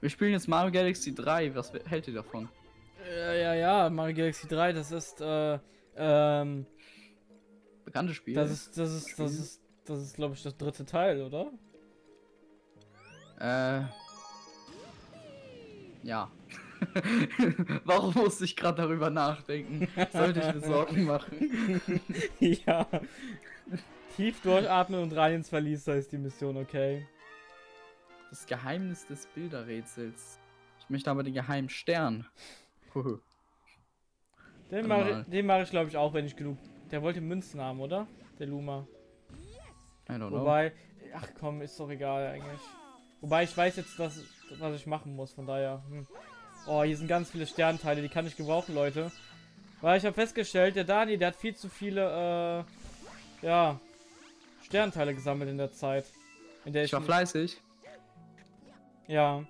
Wir spielen jetzt Mario Galaxy 3. Was hält ihr davon? Ja, ja, ja, Mario Galaxy 3, das ist, äh, ähm, Bekanntes Spiel. das ist, das ist, das ist, das ist, glaube ich, das dritte Teil, oder? Äh. Ja. Warum musste ich gerade darüber nachdenken? Sollte ich mir Sorgen machen? ja. Tief durchatmen und rein ins Verlies, da ist die Mission, okay? Das Geheimnis des Bilderrätsels. Ich möchte aber den geheimen Stern. Huhu. Den mache mach ich, glaube ich, auch, wenn ich genug. Der wollte Münzen haben, oder? Der Luma. I don't know. Wobei, ach komm, ist doch egal eigentlich. Wobei ich weiß jetzt, dass, was ich machen muss, von daher. Hm. Oh, hier sind ganz viele Sternteile, die kann ich gebrauchen, Leute. Weil ich habe festgestellt, der Dani, der hat viel zu viele, äh, ja, Sternteile gesammelt in der Zeit. In der ich war fleißig. Ja.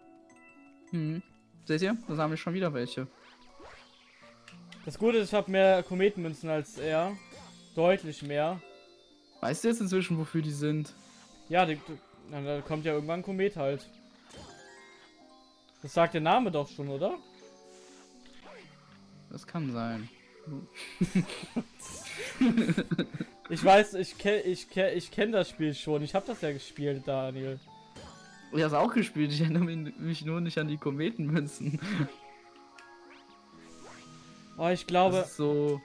Hm. Seht ihr? Da haben wir schon wieder welche. Das Gute ist, ich habe mehr Kometenmünzen als er. Deutlich mehr. Weißt du jetzt inzwischen, wofür die sind? Ja, die, die, na, da kommt ja irgendwann ein Komet halt. Das sagt der Name doch schon, oder? Das kann sein. Ich weiß, ich kenne ich kenn, ich kenn das Spiel schon. Ich habe das ja gespielt, Daniel. Ich hab's auch gespielt, ich erinnere mich- nur nicht an die Kometenmünzen. Oh, ich glaube. Das ist so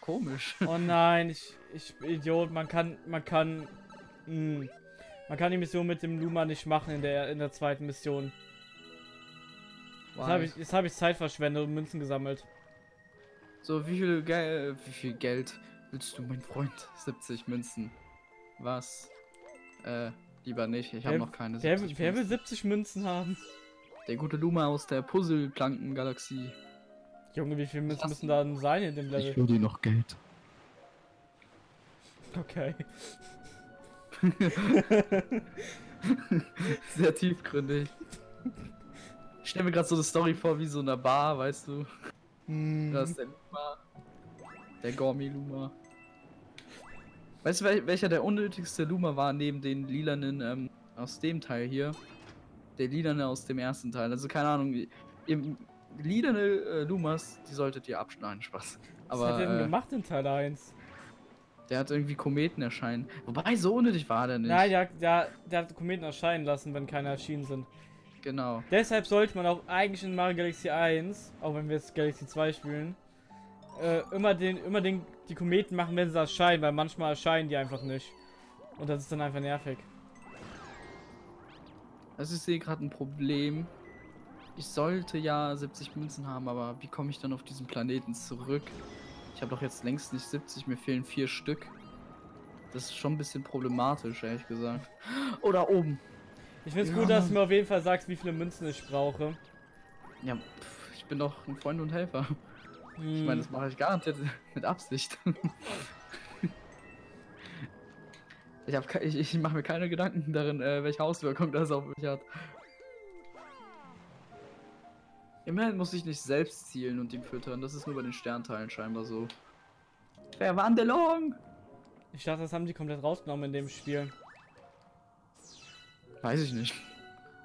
komisch. Oh nein, ich, ich Idiot, man kann, man kann, mh, man kann die Mission mit dem Luma nicht machen in der in der zweiten Mission. Jetzt habe ich, jetzt habe ich Zeit verschwendet und Münzen gesammelt. So, wie viel, Gel wie viel Geld willst du, mein Freund? 70 Münzen. Was? Äh, lieber nicht. Ich habe Wer- noch keine Wer, 70 wer will Münzen. 70 Münzen haben? Der gute Luma aus der Puzzle-Planken-Galaxie. Junge, wie viele Münzen müssen da denn sein in dem Level? Ich will dir noch Geld. Okay. Sehr tiefgründig. Ich stelle mir gerade so eine Story vor wie so eine Bar, weißt du? Hm. Da ist der Luma. Der Gourmet Luma. Weißt du, wel welcher der unnötigste Luma war neben den lilanen ähm, aus dem Teil hier? Der lilane aus dem ersten Teil. Also keine Ahnung. Ihr lilane äh, Lumas, die solltet ihr abschneiden. Spaß. Was Aber hat er denn äh, gemacht in Teil 1? der hat irgendwie Kometen erscheinen. Wobei, so unnötig war der nicht. Nein, der, der, der hat Kometen erscheinen lassen, wenn keine erschienen sind. Genau. Deshalb sollte man auch eigentlich in Mario Galaxy 1, auch wenn wir jetzt Galaxy 2 spielen, äh, immer den, immer den, die Kometen machen, wenn sie erscheinen, weil manchmal erscheinen die einfach nicht. Und das ist dann einfach nervig. Also ich sehe gerade ein Problem. Ich sollte ja 70 Münzen haben, aber wie komme ich dann auf diesen Planeten zurück? Ich habe doch jetzt längst nicht 70, mir fehlen vier Stück. Das ist schon ein bisschen problematisch, ehrlich gesagt. Oder oben. Ich finde es Ja, gut, dass du mir auf jeden Fall sagst, wie viele Münzen ich brauche. Ja, pff, ich bin doch ein Freund und Helfer. Ich Hm, meine, das mache ich garantiert mit Absicht. Ich, hab ich, ich mache mir keine Gedanken darin, äh, welche Auswirkung das auf mich hat. Immerhin muss ich nicht selbst zielen und ihn füttern. Das ist nur bei den Sternteilen scheinbar so. Verwandlung! ich dachte, das haben die komplett rausgenommen in dem Spiel. Weiß ich nicht.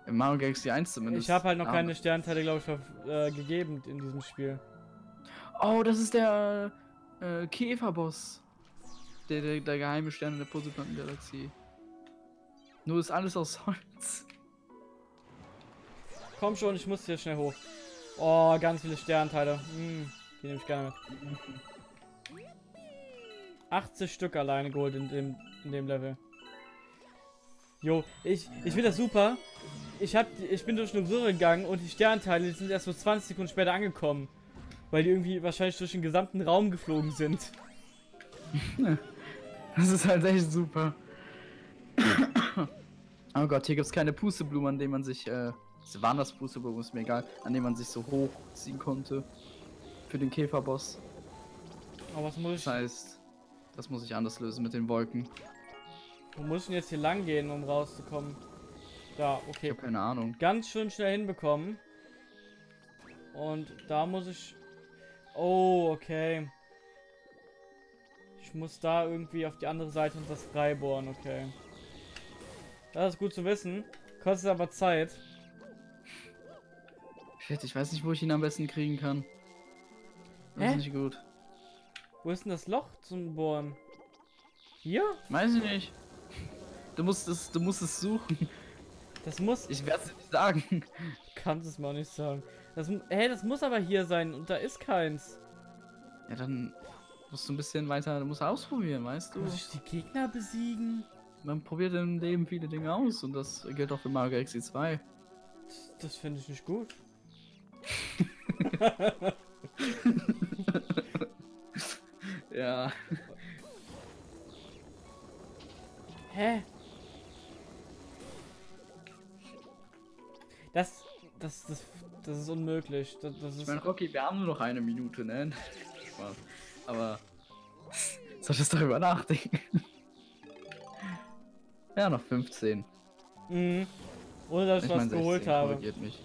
Im Mario Galaxy 1 zumindest. Ich habe halt noch Ah. keine Sternteile, glaube ich, äh, gegeben in diesem Spiel. Oh, das ist der äh, Käferboss. Der, der, der geheime Stern in der Puzzleplaneten-Galaxie. Nur ist alles aus Holz. Komm schon, ich muss hier schnell hoch. Oh, ganz viele Sternteile. Hm, die nehme ich gerne mit. 80 Stück alleine geholt in dem, in dem Level. Jo, ich, ich finde das super. Ich, hab, ich bin durch eine Röhre gegangen und die Sternteile sind erst so 20 Sekunden später angekommen. Weil die irgendwie wahrscheinlich durch den gesamten Raum geflogen sind. Das ist halt echt super. oh Gott, hier gibt es keine Pusteblumen, an denen man sich, äh, waren das Pusteblumen, ist mir egal, an denen man sich so hochziehen konnte. Für den Käferboss. Aber was muss ich, Das heißt, das muss ich anders lösen mit den Wolken. wo muss ich denn jetzt hier lang gehen, um rauszukommen? Da, Ich okay. habe keine Ahnung. ganz schön schnell hinbekommen. Und da muss ich. Oh, okay. Ich muss da irgendwie auf die andere Seite und das freibohren, okay. Das ist gut zu wissen. Kostet aber Zeit. Shit, ich weiß nicht, wo ich ihn am besten kriegen kann. Das Hä? ist nicht gut. Wo ist denn das Loch zum Bohren? Hier? Weiß ich nicht. Du musst es, du musst es suchen. Das muss. Ich werde es nicht sagen. Kannst es mal nicht sagen. Das, hä, das muss aber hier sein und da ist keins. Ja, dann musst du ein bisschen weiter, du musst ausprobieren, weißt du? Muss ich die Gegner besiegen? Man probiert im Leben viele Dinge aus und das gilt auch für Mario Galaxy 2. Das, das finde ich nicht gut. Ja. Hä? Das, das, das, das ist unmöglich. Das, das Ich ist. meine, Rocky, wir haben nur noch eine Minute, ne? Spaß. Aber solltest darüber nachdenken. ja, noch 15. Mhm. Ohne dass ich, Ich was meine, geholt 16 habe. mich.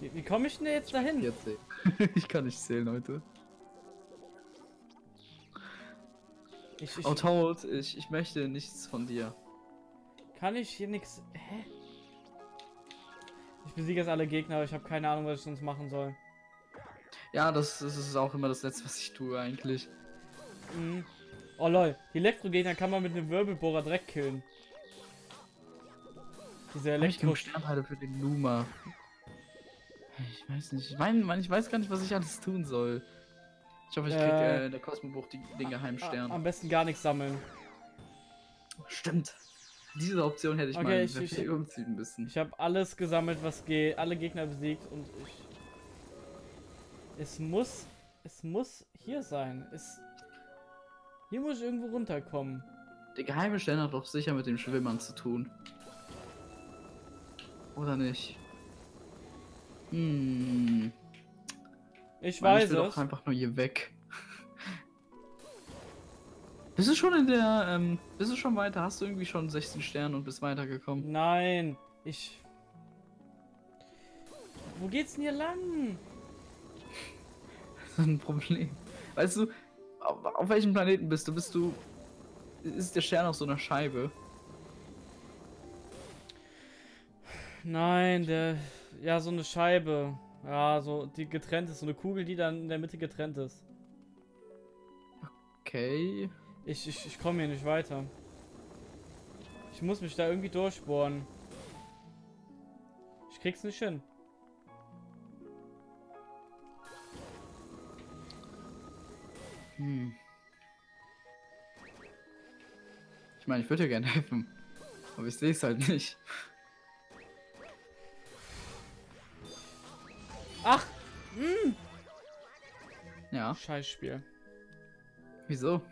Wie, wie komme ich denn jetzt dahin? 14. ich kann nicht zählen heute. Ich, ich, Oh, Toad, ich, ich möchte nichts von dir. kann ich hier nichts. Hä? Ich besiege jetzt alle Gegner, aber ich habe keine Ahnung, was ich sonst machen soll. Ja, das, das ist auch immer das Letzte, was ich tue eigentlich. Mhm. Oh lol, die Elektro-Gegner kann man mit einem Wirbelbohrer direkt killen. Diese ich Elektro. genug Sternteile für den Luma? Ich weiß nicht. Ich meine, ich weiß gar nicht, was ich alles tun soll. Ich hoffe, ich krieg Äh, äh, in der Kosmobuch die, den geheimen A- Stern. Am besten gar nichts sammeln. Stimmt. Diese Option hätte ich Okay, mal ich- ich- Verfehlung ziehen müssen. Ich habe alles gesammelt, was geht, alle Gegner besiegt und ich. Es muss, es muss hier sein. Es, hier muss ich irgendwo runterkommen. Der geheime Stern hat doch sicher mit dem Schwimmern zu tun. Oder nicht? Hm. Ich Mann, weiß ich will es. doch einfach nur hier weg. Bist du schon in der, ähm, bist du schon weiter? Hast du irgendwie schon 16 Sterne und bist weitergekommen? Nein, ich. Wo geht's denn hier lang? Das ist ein Problem. Weißt du, auf, auf welchem Planeten bist du? Bist du, ist der Stern auf so einer Scheibe? Nein, der. Ja, so eine Scheibe. Ja, so die getrennt ist. So eine Kugel, die dann in der Mitte getrennt ist. Okay. Ich, ich, ich komme hier nicht weiter. Ich muss mich da irgendwie durchbohren. Ich krieg's nicht hin. Hm. Ich meine, ich würde dir gerne helfen. Aber ich sehe es halt nicht. Ach, Ja, Scheißspiel. wieso?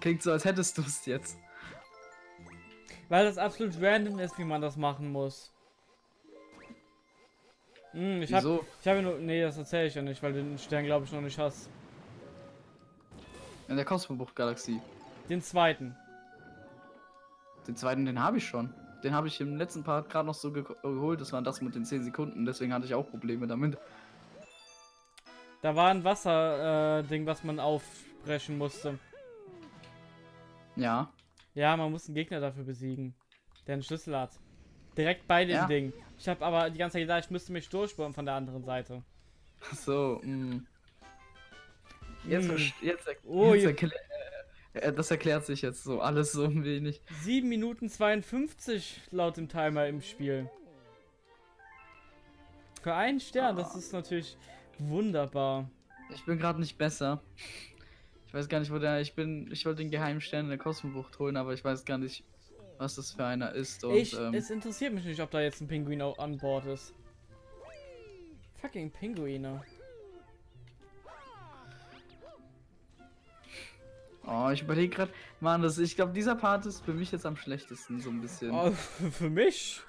Klingt so, als hättest du es jetzt. Weil das absolut random ist, wie man das machen muss. Hm, ich hab, Wieso? ich habe nur, nee, das erzähle ich ja nicht, weil du den Stern glaube ich noch nicht hast. In der Kosmobuch-Galaxie. Den zweiten. Den zweiten, den habe ich schon. Den habe ich im letzten Part gerade noch so ge geholt. Das war das mit den 10 Sekunden. Deswegen hatte ich auch Probleme damit. Da war ein Wasser, äh, was man aufbrechen musste. Ja. Ja, man muss einen Gegner dafür besiegen, der einen Schlüssel hat. Direkt bei dem Ja. Ding. Ich habe aber die ganze Zeit gedacht, ich müsste mich durchbohren von der anderen Seite. Ach So, mh. Jetzt, Hm. verst- jetzt, Oh, jetzt je- erklä äh, das erklärt sich jetzt so alles so ein wenig. 7 Minuten 52 laut dem Timer im Spiel. Für einen Stern, das ist natürlich wunderbar. Ich bin gerade nicht besser. Ich weiß gar nicht, wo der. Ich bin. Ich wollte den geheimen Stern in der Kosmobucht holen, aber ich weiß gar nicht, was das für einer ist. Und ich, ähm, es interessiert mich nicht, ob da jetzt ein Pinguin an Bord ist. Fucking Pinguine. oh, ich überlege gerade, Mann, das, ich glaube, dieser Part ist für mich jetzt am schlechtesten so ein bisschen. Oh, für mich?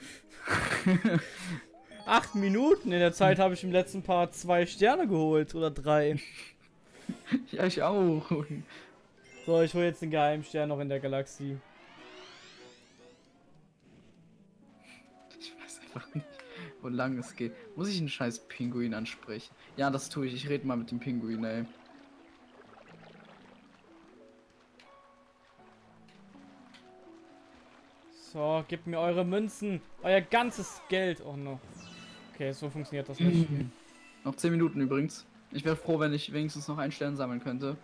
Acht Minuten. In der Zeit habe ich im letzten Part zwei Sterne geholt. Oder drei. ja, ich auch. So, ich hole jetzt den Geheimstern noch in der Galaxie. Ich weiß einfach nicht, wo lang es geht. Muss ich einen scheiß Pinguin ansprechen? Ja, das tue ich. Ich rede mal mit dem Pinguin, ey. So, gebt mir eure Münzen. Euer ganzes Geld. Oh no. Okay, so funktioniert das nicht. Noch 10 Minuten übrigens. Ich wäre froh, wenn ich wenigstens noch einen Stern sammeln könnte.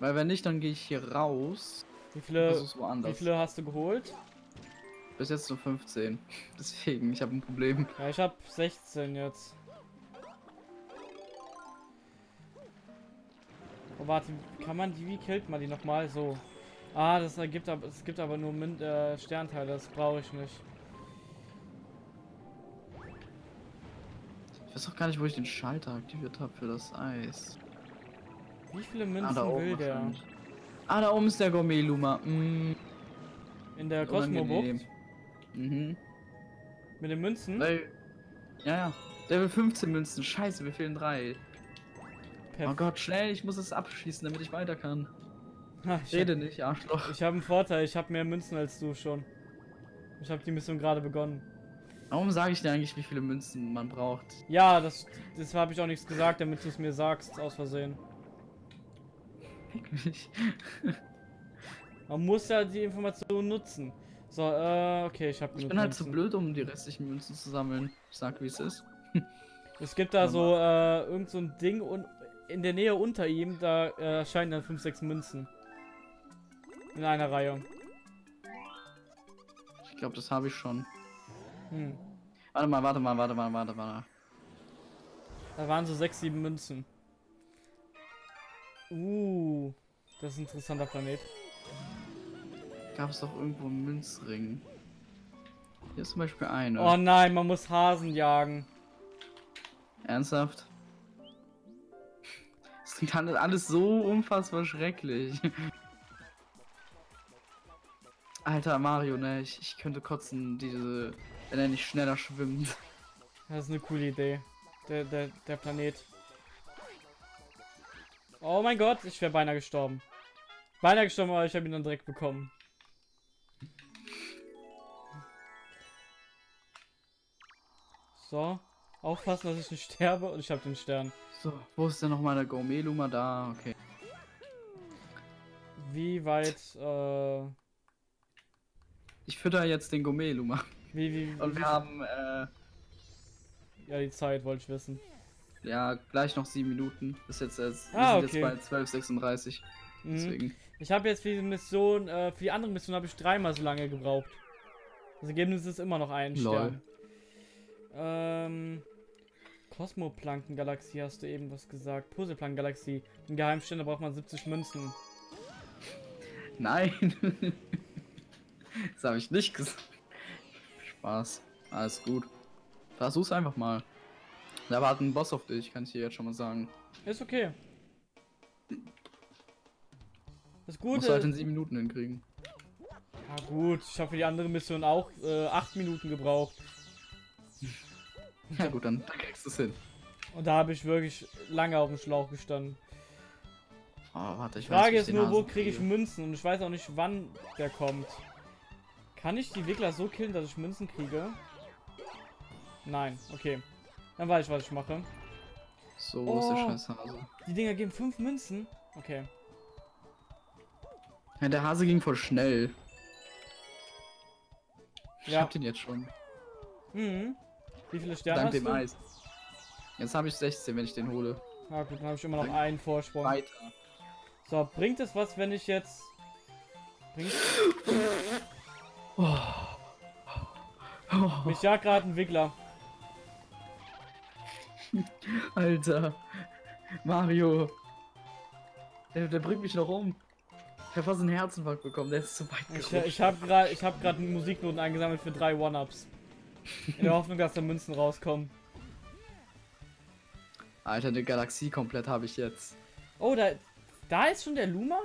Weil wenn nicht, dann gehe ich hier raus. Wie viele, wie viele hast du geholt? Bis jetzt nur 15. Deswegen, ich habe ein Problem. Ja, ich habe 16 jetzt. Oh, warte, kann man die, wie killt man die nochmal? So. Ah, das ergibt aber, es gibt aber nur Min äh, Sternteile, das brauche ich nicht. Weiß auch gar nicht, wo ich den Schalter aktiviert habe für das Eis. Wie viele Ah, Münzen oben will der? Ah, da oben ist der Gourmet-Luma. Mm, In der unangenehm. Mhm. Mit den Münzen? Weil, ja, ja. Level 15 Münzen. Scheiße, mir fehlen drei. Oh Perf- Gott, schnell, ich muss es abschließen, damit ich weiter kann. Ha, ich Rede nicht, Arschloch. Ich habe einen Vorteil, ich habe mehr Münzen als du schon. Ich habe die Mission gerade begonnen. Warum sage ich dir eigentlich, wie viele Münzen man braucht? Ja, das, das habe ich auch nichts gesagt, damit du es mir sagst, aus Versehen. Man muss ja die Information nutzen. So, äh, okay, ich habe Ich bin halt zu blöd, um die restlichen Münzen zu sammeln. Ich sag, wie es ist. Es gibt da so, äh, irgend so ein Ding und in der Nähe unter ihm, da äh, erscheinen dann 5, 6 Münzen. In einer Reihe. Ich glaube, das habe ich schon. Hm. Warte mal, warte mal, warte mal, warte mal. Da waren so 6, 7 Münzen. Uh, das ist ein interessanter Planet. Gab es doch irgendwo einen Münzring? Hier ist zum Beispiel eine. Oh nein, man muss Hasen jagen. Ernsthaft? Das klingt alles- alles so unfassbar schrecklich. Alter Mario, ne? Ich, ich könnte kotzen, diese. Wenn er nicht schneller schwimmt. Das ist eine coole Idee. Der, der, der Planet. Oh mein Gott, ich wäre beinahe gestorben. Beinahe gestorben, aber ich habe ihn dann direkt bekommen. So, aufpassen, dass ich nicht sterbe und ich habe den Stern. So, wo ist denn nochmal der Gourmet-Luma? Da, okay. Wie weit, äh, Ich fütter jetzt den Gourmet-Luma. Wie, wie, Und wie wir haben, äh, ja, die Zeit wollte ich wissen. ja, gleich noch sieben Minuten. Bis jetzt, jetzt, wir Ah, sind okay. jetzt bei 12.36. Mhm. Deswegen. Ich habe jetzt für die Mission, äh, für die andere Mission habe ich dreimal so lange gebraucht. Das Ergebnis ist immer noch ein Lol. Stern. Ähm, Kosmoplankengalaxie hast du eben was gesagt. Puzzleplankengalaxie. Ein Geheimstern, da braucht man 70 Münzen. Nein! das habe ich nicht gesagt. Spaß. Alles gut. Versuch's einfach mal. Da wartet ein Boss auf dich, kann ich dir jetzt schon mal sagen. Ist okay. Das Musst Gute. du halt in sieben Minuten hinkriegen. ja gut, ich habe für die andere Mission auch äh, 8 Minuten gebraucht. Ja gut, dann, dann kriegst du es hin. Und da habe ich wirklich lange auf dem Schlauch gestanden. Oh, warte, ich Die Frage ist nur, wo kriege ich. Münzen? Und ich weiß auch nicht, wann der kommt. Kann ich die Wickler so killen, dass ich Münzen kriege? Nein, okay. Dann weiß ich, was ich mache. So, wo ist der Oh. scheiß Hase? Die Dinger geben fünf Münzen. Okay. Ja, der Hase ging voll schnell. Ich Ja. hab den jetzt schon. Mhm. Wie viele Sterne Dank hast dem du? Eis. Jetzt habe ich 16, wenn ich den hole. Na gut, dann habe ich immer noch Dank- einen Vorsprung. Weiter. So, bringt es was, wenn ich jetzt... Bringt... Oh. Oh, Mich jagt gerade ein Wickler. Alter. Mario. Der, der bringt mich noch um. Ich hab fast einen Herzinfarkt bekommen, der ist zu weit Ich, gerutscht. ich habe gerade ich hab grad Musiknoten eingesammelt für drei One-Ups. In der Hoffnung, dass da Münzen rauskommen. Alter, eine Galaxie komplett habe ich jetzt. Oh, da, da ist schon der Luma?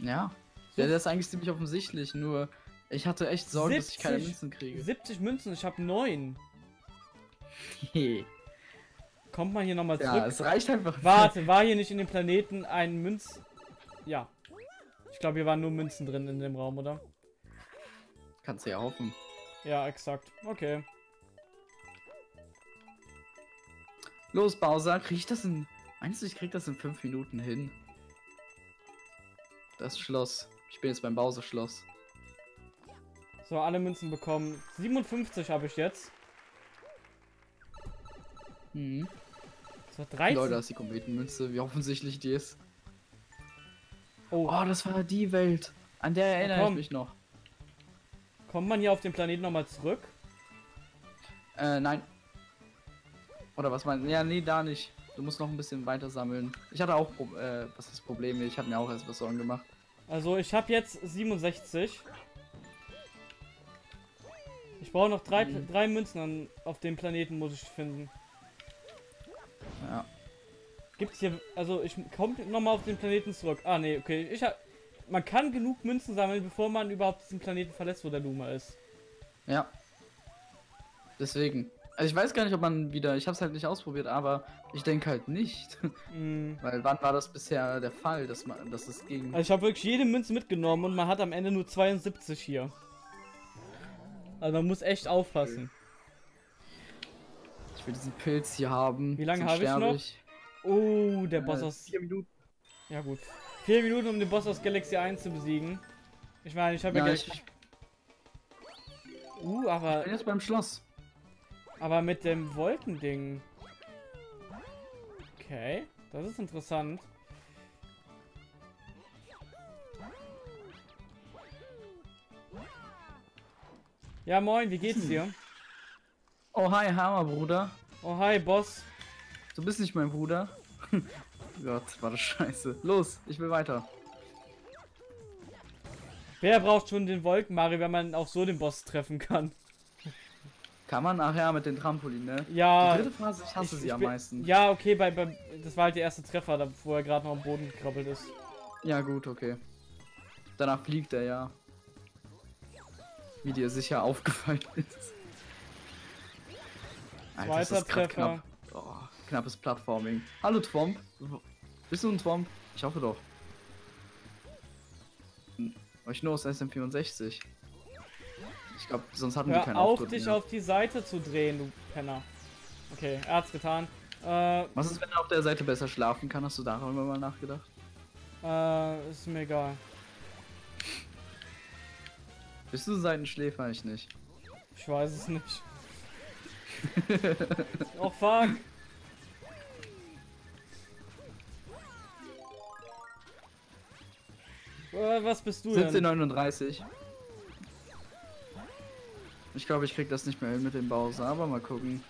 Ja. Der, der ist eigentlich ziemlich offensichtlich, nur ich hatte echt Sorge, dass ich keine 70 Münzen kriege. 70 Münzen, ich habe 9. ja, Kommt man hier nochmal zurück? es reicht einfach. Warte, war hier nicht in dem Planeten ein Münz... Ja. Ich glaube, hier waren nur Münzen drin in dem Raum, oder? Kannst du ja hoffen. Ja, exakt. Okay. Los, Bowser, krieg ich das in. Meinst du, ich krieg das in fünf Minuten hin? Das Schloss. Ich bin jetzt beim Bowser-Schloss. So, alle Münzen bekommen. 57 habe ich jetzt. Mhm. Das war 13. Leute, das ist die Kometenmünze, wie offensichtlich die ist. oh, Oh, das war die Welt. An der erinnere ich mich noch. kommt man hier auf den Planeten nochmal zurück? Äh, nein. Oder was meinst du? Ja, nee, da nicht. Du musst noch ein bisschen weiter sammeln. Ich hatte auch, Pro äh, was ist Probleme? Ich habe mir auch erst was Sorgen gemacht. Also ich habe jetzt 67. Ich brauche noch drei, Mhm. drei Münzen an, auf dem Planeten, muss ich finden. Ja. Gibt's hier, also ich komme nochmal auf den Planeten zurück. Ah nee, okay. Ich hab, man kann genug Münzen sammeln, bevor man überhaupt diesen Planeten verlässt, wo der Luma ist. Ja. Deswegen. Also ich weiß gar nicht, ob man wieder. Ich habe es halt nicht ausprobiert, aber ich denke halt nicht. Mm. Weil wann war das bisher der Fall, dass man, dass es ging? Also ich habe wirklich jede Münze mitgenommen und man hat am Ende nur 72 hier. Also man muss echt aufpassen. Ich will diesen Pilz hier haben. Wie lange habe ich noch? Oh, der Boss Äh, aus... vier Minuten. Ja gut. Vier Minuten, um den Boss aus Galaxy 1 zu besiegen. Ich meine, ich habe ja, Ja, gleich... ich, ich Uh, aber, bin jetzt beim Schloss. aber mit dem Wolkending. Okay, das ist interessant. Ja, moin, wie geht's Hm. dir? Oh, hi, Hammer, Bruder. Oh, hi, Boss. Du bist nicht mein Bruder. Gott, war das scheiße. Los, ich will weiter. Wer braucht schon den Wolkenmario, wenn man auch so den Boss treffen kann? Kann man nachher mit den Trampolin, ne? Ja, Die dritte Phase, ich hasse ich- sie ich am bin- meisten. Ja, okay, bei, bei, das war halt der erste Treffer, da, wo er gerade noch am Boden gekrabbelt ist. Ja, gut, okay. Danach fliegt er ja. Wie dir sicher aufgefallen ist. Alter, das Zweiter ist grad Treffer. knapp. Oh, knappes Plattforming. Hallo Twomp. Bist du ein Twomp? Ich hoffe doch. Hm, Euch nur aus SM64. Ich glaube, sonst hatten wir Hör keinen auf, Auftritt dich mehr. auf die Seite zu drehen, du Penner. Okay, er hat's getan. Äh, Was ist, wenn er auf der Seite besser schlafen kann? Hast du darüber mal nachgedacht? äh, ist mir egal. Bist du ein Seitenschläfer? Ich nicht. Ich weiß es nicht. oh fuck. Äh, was bist du denn? 1739. Ich glaube, ich krieg das nicht mehr hin mit dem Bowser, aber mal gucken.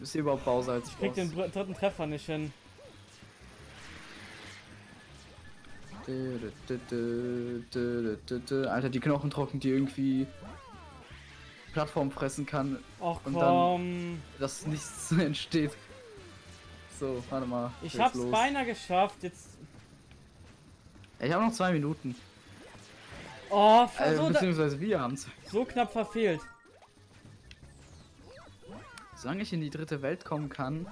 Ist hier überhaupt Bowser als Ich krieg Boss? den dr- dritten Treffer nicht hin. Alter, die Knochentrocken, die irgendwie Plattform fressen kann, Ach Und dann- komm. dass nichts entsteht. So, warte mal. Ich hab's los. beinahe geschafft. Jetzt. Ich habe noch zwei Minuten. Oh, Äh, so, da, beziehungsweise wir haben's. so knapp verfehlt. Solange ich in die dritte Welt kommen kann,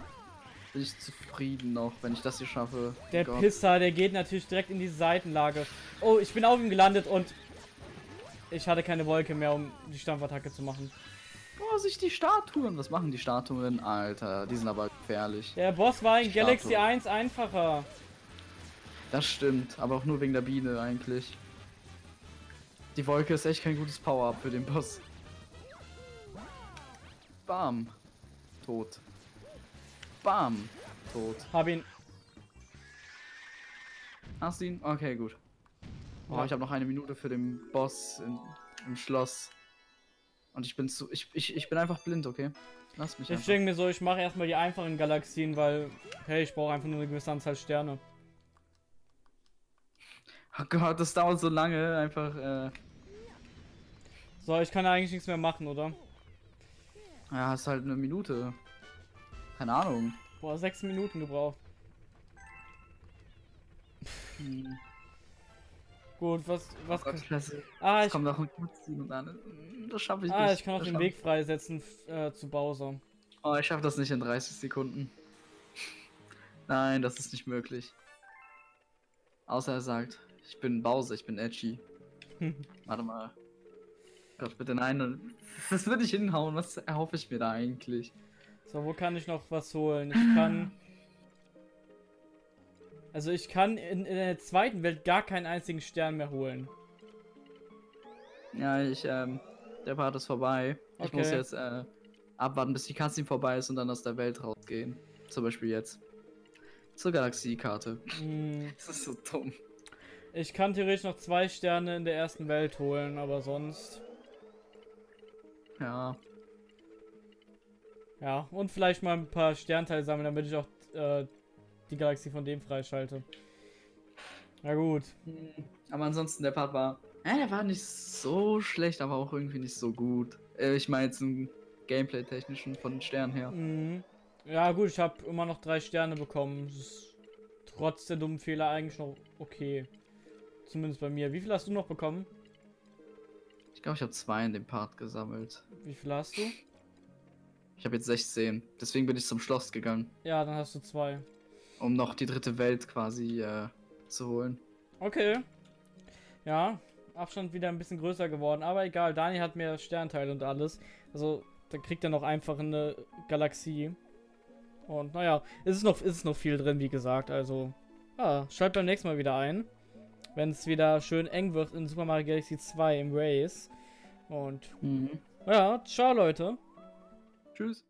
bin ich zufrieden noch, wenn ich das hier schaffe. Der Gott. Pisser, der geht natürlich direkt in die Seitenlage. Oh, ich bin auf ihm gelandet und ich hatte keine Wolke mehr, um die Stampfattacke zu machen. Oh, sich die Statuen. Was machen die Statuen? Alter, die sind aber gefährlich. Der Boss war in. Galaxy 1 einfacher. Das stimmt, aber auch nur wegen der Biene eigentlich. Die Wolke ist echt kein gutes Power-Up für den Boss. Bam. Tot. Bam. Tot. Hab ihn. Hast du ihn? Okay, gut. Oh, Ja. ich habe noch eine Minute für den Boss in, im Schloss. Und ich bin zu. Ich, ich, ich bin einfach blind, okay? Lass mich Ich einfach. denke mir so, ich mache erstmal die einfachen Galaxien, weil, hey, ich brauche einfach nur eine gewisse Anzahl Sterne. Oh Gott, das dauert so lange. Einfach, äh. So, ich kann eigentlich nichts mehr machen, oder? Ja, hast halt eine Minute. Keine Ahnung. Boah, sechs Minuten gebraucht. Hm. Gut, was, was, Gott, Klasse. ah, ich, kommt noch und dann. mm, Das schaffe ich ah, nicht. ich kann auch Das den Weg freisetzen, äh, zu Bowser. Oh, ich schaffe das nicht in 30 Sekunden. Nein, das ist nicht möglich. Außer er sagt, ich bin Bowser, ich bin edgy. Warte mal. Gott, bitte nein. Das würde ich hinhauen. Was erhoffe ich mir da eigentlich? So, wo kann ich noch was holen? Ich kann. Also ich kann in, in der zweiten Welt gar keinen einzigen Stern mehr holen. Ja, ich, ähm, der Part ist vorbei. Ich Okay. muss jetzt, äh, abwarten, bis die Cutscene vorbei ist und dann aus der Welt rausgehen. Zum Beispiel jetzt. Zur Galaxiekarte. Hm, Das ist so dumm. ich kann theoretisch noch zwei Sterne in der ersten Welt holen, aber sonst. Ja. Ja, und vielleicht mal ein paar Sternteile sammeln, damit ich auch äh, die Galaxie von dem freischalte. Na gut. Hm, Aber ansonsten, der Part war. Ja, der war nicht so schlecht, aber auch irgendwie nicht so gut. Äh, ich meine jetzt im Gameplay-technischen von den Sternen her. Mhm. Ja, gut, ich habe immer noch drei Sterne bekommen. Das ist trotz der dummen Fehler eigentlich noch okay. Zumindest bei mir. Wie viel hast du noch bekommen? Ich glaube, ich habe zwei in dem Part gesammelt. Wie viel hast du? Ich habe jetzt 16. Deswegen bin ich zum Schloss gegangen, Ja, dann hast du zwei. um noch die dritte Welt quasi äh, zu holen. Okay. Ja, Abstand wieder ein bisschen größer geworden, aber egal, Dani hat mehr Sternteile und alles. Also, da kriegt er noch einfach eine Galaxie. Und naja, es ist noch, es ist noch viel drin, wie gesagt. Also, ja, schalt beim nächsten Mal wieder ein. Wenn es wieder schön eng wird in Super Mario Galaxy 2 im Race. Und Mhm. ja, ciao Leute. Tschüss.